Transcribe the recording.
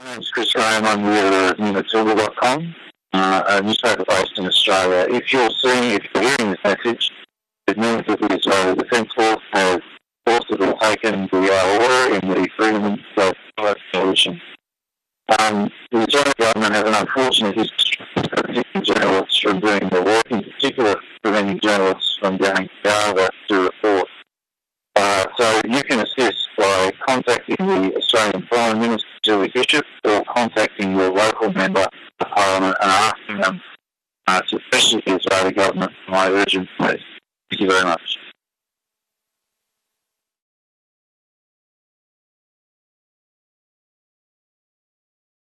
My name's Chris Graham. I'm the editor of newmatilda.com, uh, a newspaper based in Australia. If you're seeing, if you're hearing this message, it means that the Israeli Defence Force has forcibly taken the uh, order in the Freedom of Coalition. Um, the Israeli government has an unfortunate history of preventing journalists from doing their work, in particular preventing journalists from going to Gaza to report. Uh, so you can assist by contacting the Australian Foreign Minister, Julie Bishop, or contacting your local member of Parliament and asking them uh, to especially the Israeli government my urgent plea. Thank you very much.